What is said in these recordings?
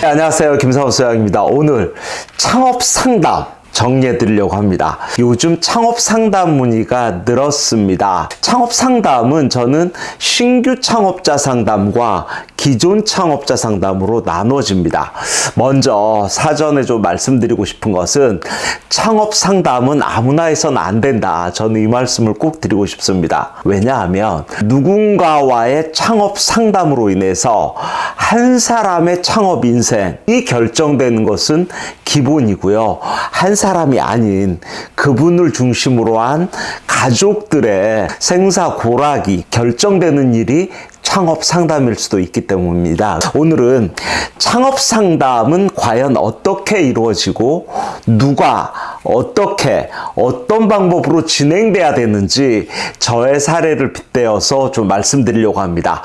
네, 안녕하세요. 김사원 소장입니다. 오늘 창업 상담 정리해 드리려고 합니다. 요즘 창업 상담 문의가 늘었습니다. 창업 상담은 저는 신규 창업자 상담과 기존 창업자 상담으로 나눠집니다. 먼저 사전에 좀 말씀드리고 싶은 것은 창업 상담은 아무나 해서는 안 된다. 저는 이 말씀을 꼭 드리고 싶습니다. 왜냐하면 누군가와의 창업 상담으로 인해서 한 사람의 창업 인생이 결정되는 것은 기본이고요. 한 사람이 아닌 그분을 중심으로 한 가족들의 생사고락이 결정되는 일이 창업 상담일 수도 있기 때문입니다. 오늘은 창업 상담은 과연 어떻게 이루어지고 누가 어떻게 어떤 방법으로 진행돼야 되는지 저의 사례를 빗대어서 좀 말씀드리려고 합니다.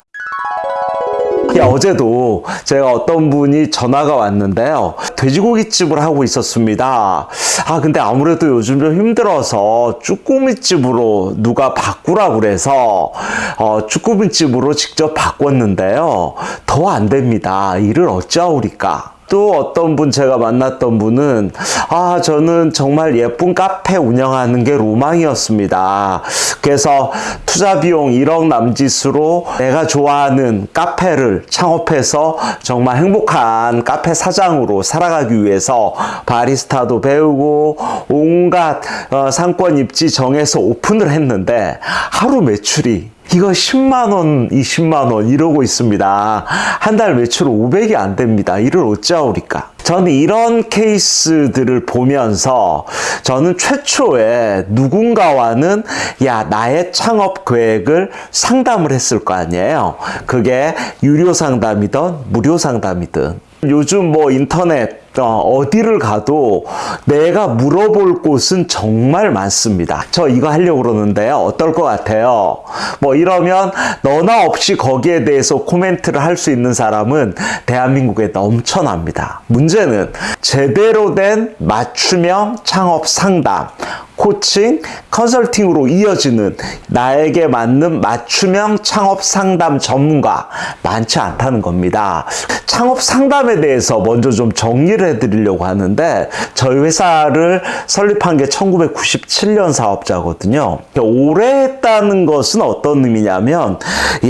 야, 어제도 제가 어떤 분이 전화가 왔는데요. 돼지고기집을 하고 있었습니다. 아, 근데 아무래도 요즘 좀 힘들어서 쭈꾸미집으로 누가 바꾸라고 그래서 어, 쭈꾸미집으로 직접 바꿨는데요. 더 안 됩니다. 일을 어찌하오리까? 또 어떤 분 제가 만났던 분은 아 저는 정말 예쁜 카페 운영하는 게 로망이었습니다. 그래서 투자 비용 1억 남짓으로 내가 좋아하는 카페를 창업해서 정말 행복한 카페 사장으로 살아가기 위해서 바리스타도 배우고 온갖 어, 상권 입지 정해서 오픈을 했는데 하루 매출이 이거 10만원, 20만원 이러고 있습니다. 한 달 매출 500이 안 됩니다. 이를 어찌하오리까? 저는 이런 케이스들을 보면서 저는 최초에 누군가와는 야, 나의 창업 계획을 상담을 했을 거 아니에요. 그게 유료 상담이든 무료 상담이든. 요즘 뭐 인터넷 어, 디를 가도 내가 물어볼 곳은 정말 많습니다. 저 이거 하려고 그러는데요. 어떨 것 같아요? 뭐 이러면 너나 없이 거기에 대해서 코멘트를 할 수 있는 사람은 대한민국에 넘쳐납니다. 문제는 제대로 된 맞춤형 창업 상담, 코칭, 컨설팅으로 이어지는 나에게 맞는 맞춤형 창업 상담 전문가 많지 않다는 겁니다. 창업 상담에 대해서 먼저 좀 정리를 해드리려고 하는데 저희 회사를 설립한 게 1997년 사업자거든요. 오래 했다는 것은 어떤 의미냐면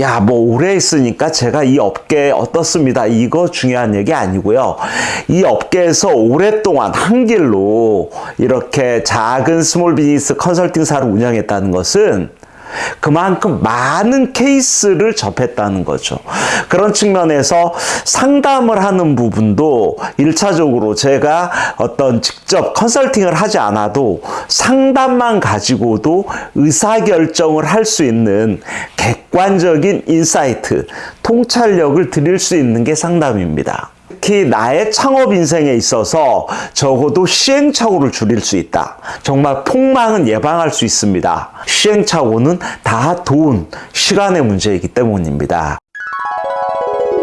야 뭐 오래 했으니까 제가 이 업계에 어떻습니다. 이거 중요한 얘기 아니고요. 이 업계에서 오랫동안 한 길로 이렇게 작은 small business 컨설팅사를 운영했다는 것은 그만큼 많은 케이스를 접했다는 거죠. 그런 측면에서 상담을 하는 부분도 1차적으로 제가 어떤 직접 컨설팅을 하지 않아도 상담만 가지고도 의사결정을 할 수 있는 객관적인 insight, 통찰력을 드릴 수 있는 게 상담입니다. 특히 나의 창업 인생에 있어서 적어도 시행착오를 줄일 수 있다. 정말 폭망은 예방할 수 있습니다. 시행착오는 다 돈, 시간의 문제이기 때문입니다.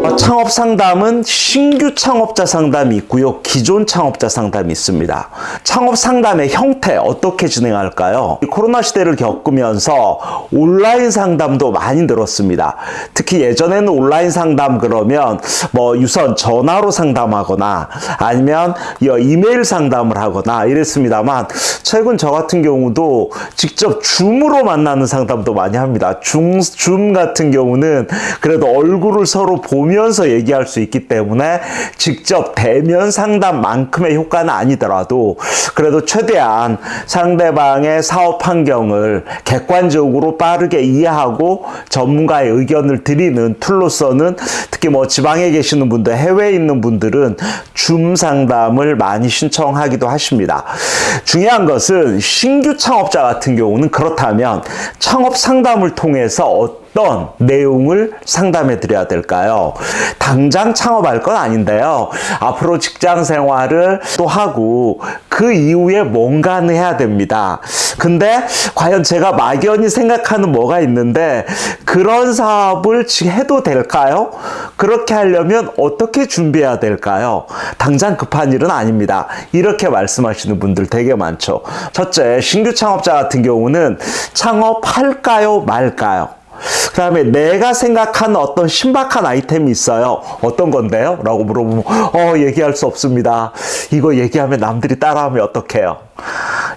어, 창업 상담은 신규 창업자 상담이 있고요. 기존 창업자 상담이 있습니다. 창업 상담의 형태 어떻게 진행할까요? 코로나 시대를 겪으면서 온라인 상담도 많이 늘었습니다. 특히 예전에는 온라인 상담 그러면 뭐 유선 전화로 상담하거나 아니면 이메일 상담을 하거나 이랬습니다만 최근 저 같은 경우도 직접 줌으로 만나는 상담도 많이 합니다. 줌, 줌 같은 경우는 그래도 얼굴을 서로 보면 보면서 얘기할 수 있기 때문에 직접 대면 상담만큼의 효과는 아니더라도 그래도 최대한 상대방의 사업 환경을 객관적으로 빠르게 이해하고 전문가의 의견을 드리는 툴로서는 특히 뭐 지방에 계시는 분들, 해외에 있는 분들은 줌 상담을 많이 신청하기도 하십니다. 중요한 것은 신규 창업자 같은 경우는 그렇다면 창업 상담을 통해서 어떤 내용을 상담해 드려야 될까요? 당장 창업할 건 아닌데요. 앞으로 직장 생활을 또 하고 그 이후에 뭔가는 해야 됩니다. 근데 과연 제가 막연히 생각하는 뭐가 있는데 그런 사업을 해도 될까요? 그렇게 하려면 어떻게 준비해야 될까요? 당장 급한 일은 아닙니다. 이렇게 말씀하시는 분들 되게 많죠. 첫째, 신규 창업자 같은 경우는 창업할까요, 말까요? 그 다음에 내가 생각하는 어떤 신박한 아이템이 있어요. 어떤 건데요? 라고 물어보면, 어, 얘기할 수 없습니다. 이거 얘기하면 남들이 따라하면 어떡해요?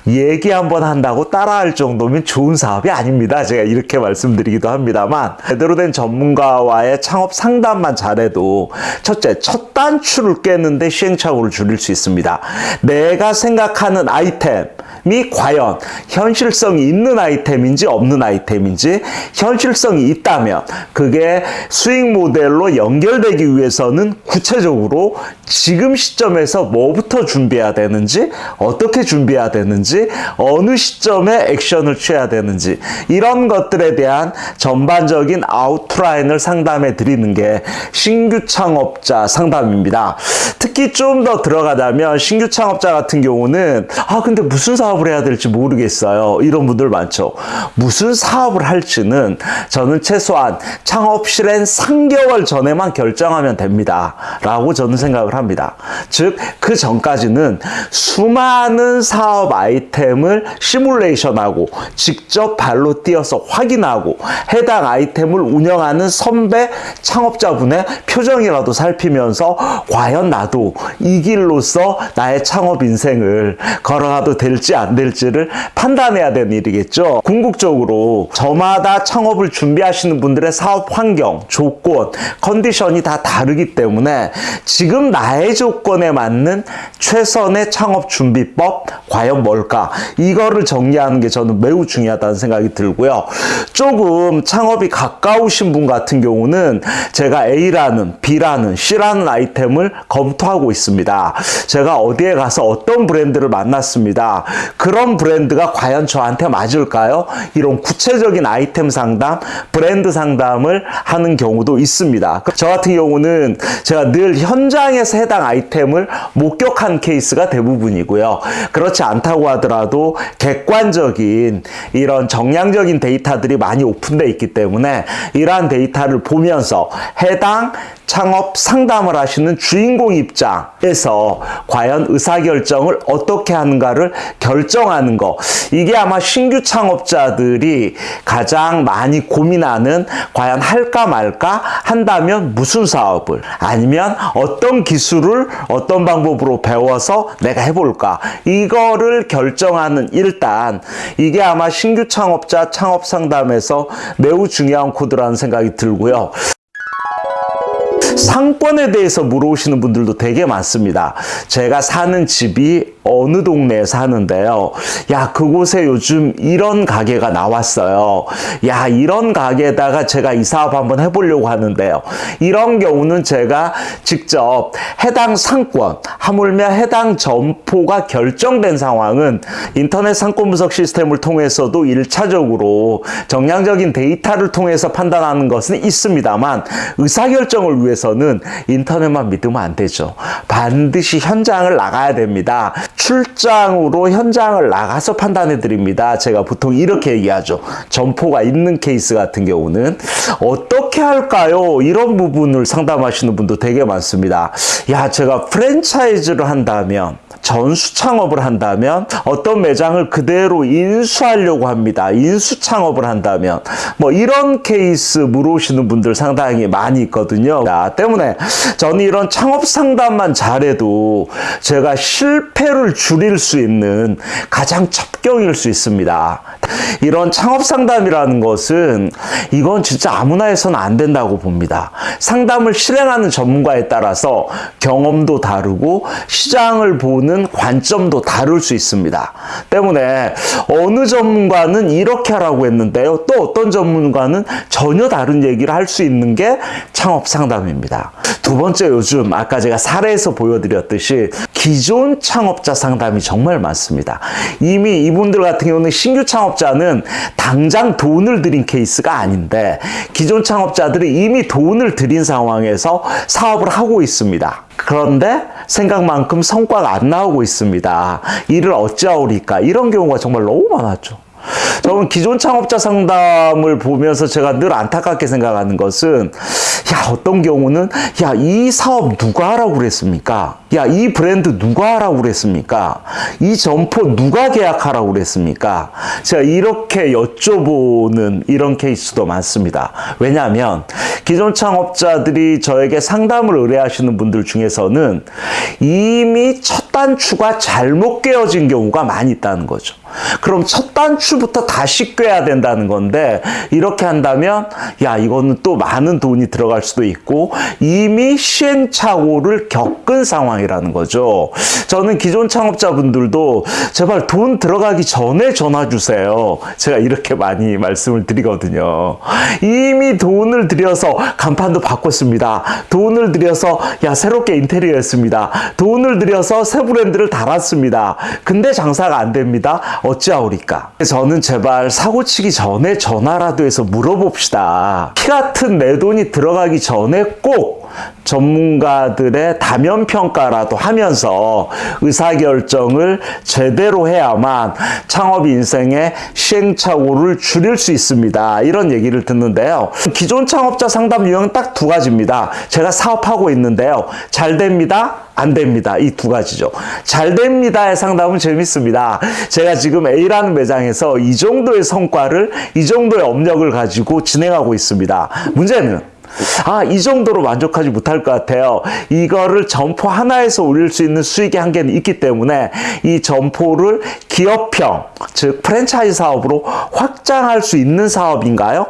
얘기 한번 한다고 따라할 정도면 좋은 사업이 아닙니다. 제가 이렇게 말씀드리기도 합니다만, 제대로 된 전문가와의 창업 상담만 잘해도, 첫째, 첫 단추를 깨는데 시행착오를 줄일 수 있습니다. 내가 생각하는 아이템, 이 과연 현실성이 있는 아이템인지 없는 아이템인지 현실성이 있다면 그게 수익 모델로 연결되기 위해서는 구체적으로 지금 시점에서 뭐부터 준비해야 되는지 어떻게 준비해야 되는지 어느 시점에 액션을 취해야 되는지 이런 것들에 대한 전반적인 아웃라인을 상담해 드리는 게 신규 창업자 상담입니다. 특히 좀 더 들어가자면 신규 창업자 같은 경우는 아 근데 무슨 사업 을 해야 될지 모르겠어요. 이런 분들 많죠. 무슨 사업을 할지는 저는 최소한 창업 실행 3개월 전에만 결정하면 됩니다. 라고 저는 생각을 합니다. 즉, 그 전까지는 수많은 사업 아이템을 시뮬레이션하고 직접 발로 뛰어서 확인하고 해당 아이템을 운영하는 선배 창업자분의 표정이라도 살피면서 과연 나도 이 길로서 나의 창업 인생을 걸어가도 될지 안 될지를 판단해야 되는 일이겠죠. 궁극적으로 저마다 창업을 준비하시는 분들의 사업 환경, 조건, 컨디션이 다 다르기 때문에 지금 나의 조건에 맞는 최선의 창업 준비법 과연 뭘까? 이거를 정리하는 게 저는 매우 중요하다는 생각이 들고요. 조금 창업이 가까우신 분 같은 경우는 제가 A라는 B라는 C라는 아이템을 검토하고 있습니다. 제가 어디에 가서 어떤 브랜드를 만났습니다. 그런 브랜드가 과연 저한테 맞을까요? 이런 구체적인 아이템 상담, 브랜드 상담을 하는 경우도 있습니다. 저 같은 경우는 제가 늘 현장에서 해당 아이템을 목격한 케이스가 대부분이고요. 그렇지 않다고 하더라도 객관적인 이런 정량적인 데이터들이 많이 오픈되어 있기 때문에 이러한 데이터를 보면서 해당 창업 상담을 하시는 주인공 입장에서 과연 의사결정을 어떻게 하는가를 결정하는 거. 이게 아마 신규 창업자들이 가장 많이 고민하는 과연 할까 말까 한다면 무슨 사업을 아니면 어떤 기술을 어떤 방법으로 배워서 내가 해볼까. 이거를 결정하는 일단 이게 아마 신규 창업자 창업 상담에서 매우 중요한 코드라는 생각이 들고요. 상권에 대해서 물어오시는 분들도 되게 많습니다. 제가 사는 집이 어느 동네에 사는데요. 야, 그곳에 요즘 이런 가게가 나왔어요. 야, 이런 가게에다가 제가 이 사업 한번 해보려고 하는데요. 이런 경우는 제가 직접 해당 상권, 하물며 해당 점포가 결정된 상황은 인터넷 상권 분석 시스템을 통해서도 1차적으로 정량적인 데이터를 통해서 판단하는 것은 있습니다만 의사결정을 위해서는 인터넷만 믿으면 안 되죠. 반드시 현장을 나가야 됩니다. 출장으로 현장을 나가서 판단해 드립니다. 제가 보통 이렇게 얘기하죠. 점포가 있는 케이스 같은 경우는 어떻게 할까요? 이런 부분을 상담하시는 분도 되게 많습니다. 야, 제가 프랜차이즈를 한다면 전수 창업을 한다면 어떤 매장을 그대로 인수하려고 합니다. 인수 창업을 한다면 뭐 이런 케이스 물어오시는 분들 상당히 많이 있거든요. 때문에 저는 이런 창업 상담만 잘해도 제가 실패를 줄일 수 있는 가장 첩경일 수 있습니다. 이런 창업 상담이라는 것은 이건 진짜 아무나 해서는 안 된다고 봅니다. 상담을 실행하는 전문가에 따라서 경험도 다르고 시장을 보는 관점도 다를 수 있습니다. 때문에 어느 전문가는 이렇게 하라고 했는데요. 또 어떤 전문가는 전혀 다른 얘기를 할 수 있는 게 창업 상담입니다. 두 번째 요즘 아까 제가 사례에서 보여드렸듯이 기존 창업자 상담이 정말 많습니다. 이미 이분들 같은 경우는 신규 창업자는 당장 돈을 들인 케이스가 아닌데 기존 창업자들이 이미 돈을 들인 상황에서 사업을 하고 있습니다. 그런데 생각만큼 성과가 안 나오고 있습니다. 이를 어찌하오리까? 이런 경우가 정말 너무 많았죠. 저는 기존 창업자 상담을 보면서 제가 늘 안타깝게 생각하는 것은 야 어떤 경우는 야 이 사업 누가 하라고 그랬습니까? 야, 이 브랜드 누가 하라고 그랬습니까? 이 점포 누가 계약하라고 그랬습니까? 제가 이렇게 여쭤보는 이런 케이스도 많습니다. 왜냐하면 기존 창업자들이 저에게 상담을 의뢰하시는 분들 중에서는 이미 첫 단추가 잘못 꿰어진 경우가 많이 있다는 거죠. 그럼 첫 단추부터 다시 꿰야 된다는 건데 이렇게 한다면 야 이거는 또 많은 돈이 들어갈 수도 있고 이미 시행착오를 겪은 상황이 라는 거죠. 저는 기존 창업자분들도 제발 돈 들어가기 전에 전화 주세요. 제가 이렇게 많이 말씀을 드리거든요. 이미 돈을 들여서 간판도 바꿨습니다. 돈을 들여서 야 새롭게 인테리어 했습니다. 돈을 들여서 새 브랜드를 달았습니다. 근데 장사가 안 됩니다. 어찌하오리까? 저는 제발 사고치기 전에 전화라도 해서 물어봅시다. 피 같은 내 돈이 들어가기 전에 꼭 전문가들의 다면 평가라도 하면서 의사결정을 제대로 해야만 창업 인생의 시행착오를 줄일 수 있습니다. 이런 얘기를 듣는데요. 기존 창업자 상담 유형은 딱 두 가지입니다. 제가 사업하고 있는데요. 잘 됩니다. 안 됩니다. 이 두 가지죠. 잘 됩니다의 상담은 재밌습니다. 제가 지금 A라는 매장에서 이 정도의 성과를, 이 정도의 업력을 가지고 진행하고 있습니다. 문제는 아, 이 정도로 만족하지 못할 것 같아요. 이거를 점포 하나에서 올릴 수 있는 수익의 한계는 있기 때문에 이 점포를 기업형, 즉 프랜차이즈 사업으로 확장할 수 있는 사업인가요?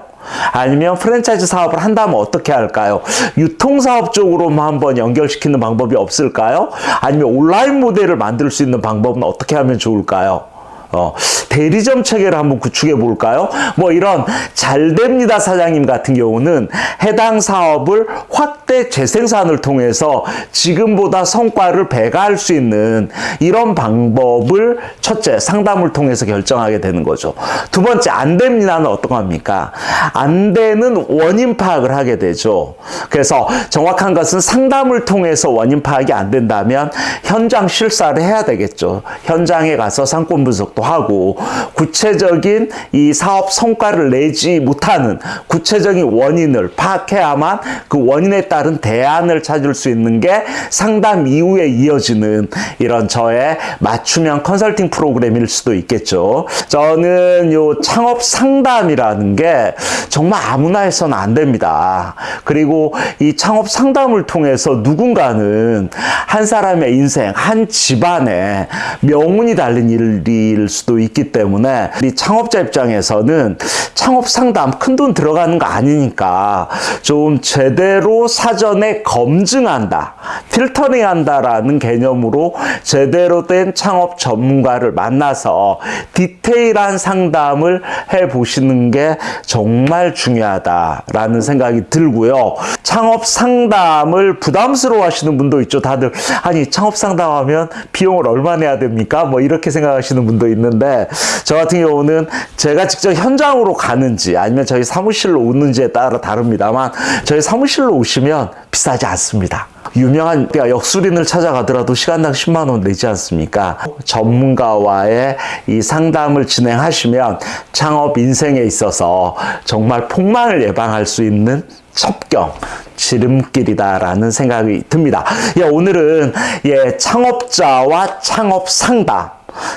아니면 프랜차이즈 사업을 한다면 어떻게 할까요? 유통사업 쪽으로만 한번 연결시키는 방법이 없을까요? 아니면 온라인 모델을 만들 수 있는 방법은 어떻게 하면 좋을까요? 어, 대리점 체계를 한번 구축해 볼까요? 뭐 이런 잘 됩니다 사장님 같은 경우는 해당 사업을 확대 재생산을 통해서 지금보다 성과를 배가할 수 있는 이런 방법을 첫째 상담을 통해서 결정하게 되는 거죠. 두 번째 안 됩니다는 어떤 겁니까? 안 되는 원인 파악을 하게 되죠. 그래서 정확한 것은 상담을 통해서 원인 파악이 안 된다면 현장 실사를 해야 되겠죠. 현장에 가서 상권 분석도 하고 구체적인 이 사업 성과를 내지 못하는 구체적인 원인을 파악해야만 그 원인에 따른 대안을 찾을 수 있는 게 상담 이후에 이어지는 이런 저의 맞춤형 컨설팅 프로그램일 수도 있겠죠. 저는 요 창업 상담이라는 게 정말 아무나 해서는 안 됩니다. 그리고 이 창업 상담을 통해서 누군가는 한 사람의 인생, 한 집안에 명운이 달린 일일 수도 있기 때문에 이 창업자 입장에서는 창업 상담 큰 돈 들어가는 거 아니니까 좀 제대로 사전에 검증한다, 필터링 한다라는 개념으로 제대로 된 창업 전문가를 만나서 디테일한 상담을 해 보시는 게 정말 중요하다라는 생각이 들고요. 창업 상담을 부담스러워 하시는 분도 있죠. 다들 아니 창업 상담하면 비용을 얼마 내야 됩니까? 뭐 이렇게 생각하시는 분도 있는데 저 같은 경우는 제가 직접 현장으로 가는지 아니면 저희 사무실로 오는지에 따라 다릅니다만 저희 사무실로 오시면 비싸지 않습니다. 유명한 역술인을 찾아가더라도 시간당 10만 원 내지 않습니까? 전문가와의 이 상담을 진행하시면 창업 인생에 있어서 정말 폭망을 예방할 수 있는 첩경 지름길이다라는 생각이 듭니다. 예, 오늘은 예, 창업자와 창업 상담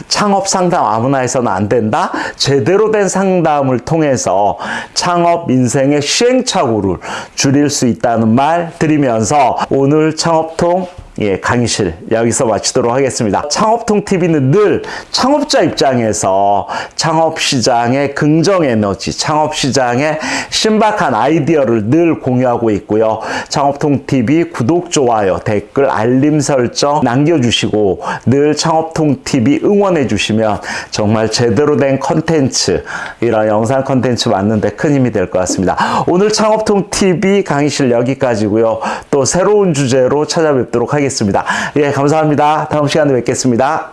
창업 상담 아무나 해서는 안 된다. 제대로 된 상담을 통해서 창업 인생의 시행착오를 줄일 수 있다는 말 드리면서 오늘 창업통 예, 강의실 여기서 마치도록 하겠습니다. 창업통 TV는 늘 창업자 입장에서 창업 시장의 긍정 에너지, 창업 시장의 신박한 아이디어를 늘 공유하고 있고요. 창업통 TV 구독, 좋아요, 댓글, 알림 설정 남겨주시고 늘 창업통 TV 응원해 주시면 정말 제대로 된 컨텐츠, 이런 영상 컨텐츠 만드는데 큰 힘이 될 것 같습니다. 오늘 창업통 TV 강의실 여기까지고요. 또 새로운 주제로 찾아뵙도록 하겠습니다. 예, 감사합니다. 다음 시간에 뵙겠습니다.